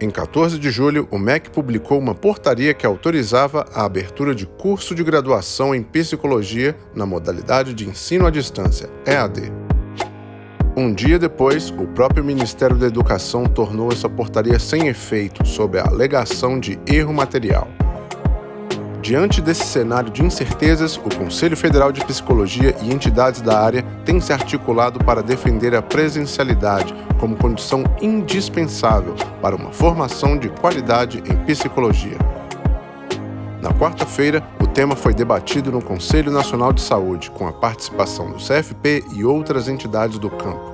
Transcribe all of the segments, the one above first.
Em 14 de julho, o MEC publicou uma portaria que autorizava a abertura de curso de graduação em psicologia na modalidade de ensino à distância, EAD. Um dia depois, o próprio Ministério da Educação tornou essa portaria sem efeito sob a alegação de erro material. Diante desse cenário de incertezas, o Conselho Federal de Psicologia e entidades da área têm se articulado para defender a presencialidade como condição indispensável para uma formação de qualidade em psicologia. Na quarta-feira, o tema foi debatido no Conselho Nacional de Saúde, com a participação do CFP e outras entidades do campo.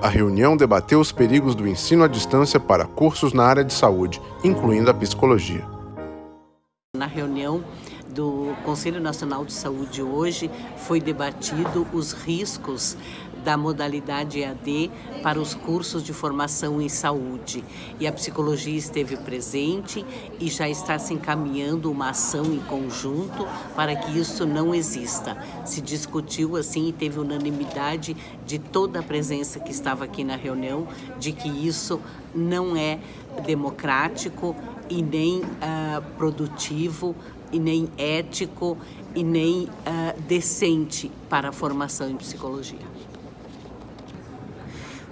A reunião debateu os perigos do ensino à distância para cursos na área de saúde, incluindo a psicologia. Na reunião do Conselho Nacional de Saúde hoje foi debatido os riscos da modalidade EAD para os cursos de formação em saúde. E a psicologia esteve presente e já está se encaminhando uma ação em conjunto para que isso não exista. Se discutiu assim e teve unanimidade de toda a presença que estava aqui na reunião de que isso não é democrático e nem uh, produtivo, e nem ético, e nem uh, decente para a formação em psicologia.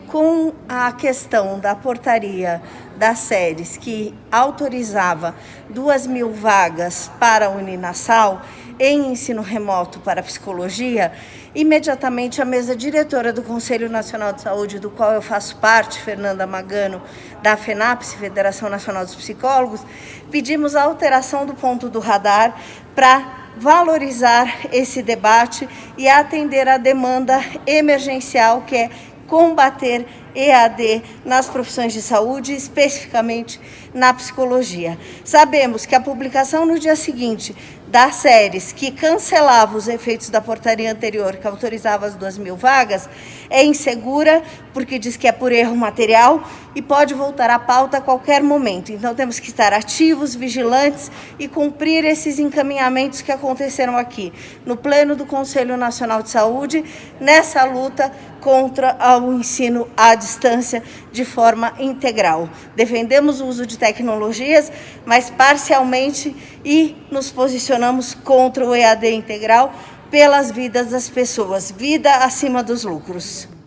Com a questão da portaria das séries que autorizava duas mil vagas para a Uninassal, em ensino remoto para psicologia, imediatamente a mesa diretora do Conselho Nacional de Saúde, do qual eu faço parte, Fernanda Magano, da FENAPS, Federação Nacional dos Psicólogos, pedimos a alteração do ponto do radar para valorizar esse debate e atender a demanda emergencial que é combater EAD nas profissões de saúde, especificamente na psicologia. Sabemos que a publicação no dia seguinte das séries que cancelava os efeitos da portaria anterior, que autorizava as duas mil vagas, é insegura, porque diz que é por erro material e pode voltar à pauta a qualquer momento. Então temos que estar ativos, vigilantes e cumprir esses encaminhamentos que aconteceram aqui, no pleno do Conselho Nacional de Saúde, nessa luta contra o ensino à distância de forma integral. Defendemos o uso de tecnologias, mas parcialmente e nos posicionamos contra o EAD integral pelas vidas das pessoas, vida acima dos lucros.